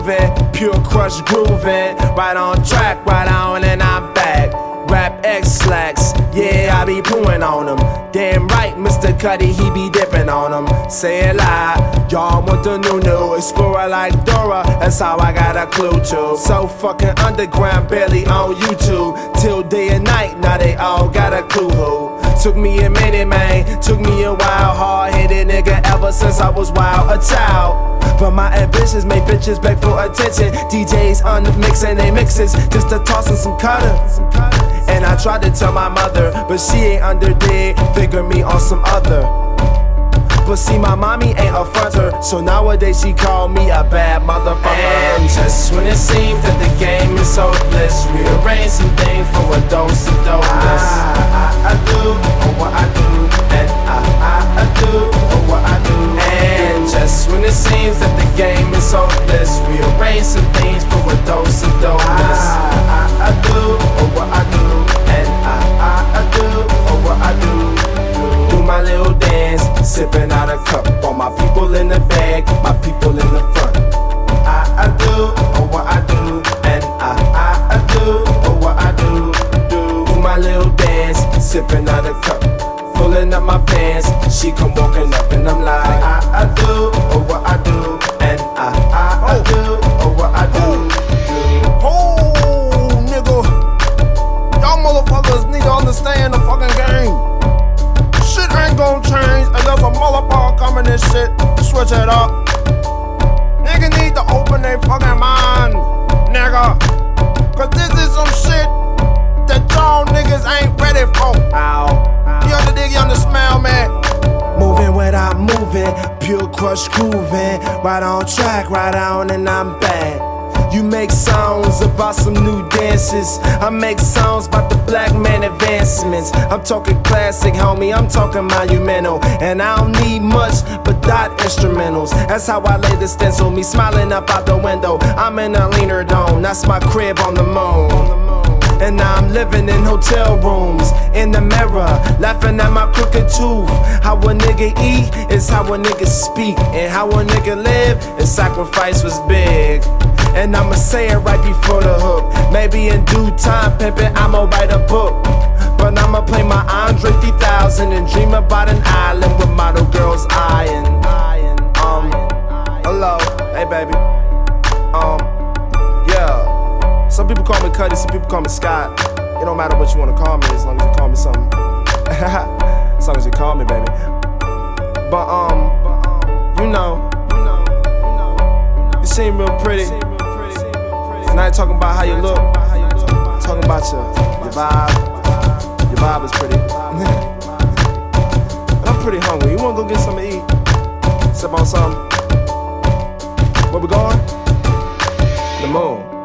moving, pure crush grooving. Right on track, right on, and I'm back. Rap X slacks, yeah, I be pooing on them. Damn right, Mr. Cuddy, he be dipping on them. Say a loud, y'all want the new new explorer like Dora. That's how I got a clue to. So fucking underground, barely on YouTube. Till day and night, now they all got a clue who. Took me a minute, man. Took me a while. Hard headed nigga ever since I was wild, a child. But my ambitions make bitches beg for attention. DJs on the mix and they mixes just to toss in some cutter. And I tried to tell my mother, but she ain't under dig. Figure me on some other. But see, my mommy ain't a fronter, so nowadays she call me a bad motherfucker. And just when it seems that the game is hopeless, rearrange some things for a dose of dopeness. I, I, I do oh, sipping out a cup. All my people in the bag, my people in the front. I, I do oh, what I do, and I, I, I do oh, what I do. Do, my little dance, sipping out a cup. Pulling up my pants, she come walking up, and I'm like, I, I do oh, what I do, and I, I, I do oh, what I do. Oh, nigga. Y'all motherfuckers need to understand the fucking motherfucker this shit to switch it up. Nigga need to open their fucking mind, nigga. Cause this is some shit that y'all niggas ain't ready for. Ow. You under dig, you under smell, man. Moving without moving, pure crush grooving. Right on track, right on, and I'm back. You make songs about some new dances. I make songs about the black man I'm talking classic, homie. I'm talking monumental. And I don't need much but dot instrumentals. That's how I lay the stencil. Me smiling up out the window. I'm in a leaner dome. That's my crib on the moon. And now I'm living in hotel rooms, in the mirror, laughing at my crooked tooth. How a nigga eat is how a nigga speak, and how a nigga live, his sacrifice was big. And I'ma say it right before the hook. Maybe in due time, pimpin', I'ma write a book. But I'ma play my Andre 3000 and dream about an island with model girls eyeing. Um, hello, hey baby. Um, yeah. Some people call me Cuddy, some people call me Scott. It don't matter what you wanna call me as long as you call me something. as long as you call me, baby. But um, you know, you seem real pretty. And I ain't talking about how you look. sip on something. Where we going? The moon.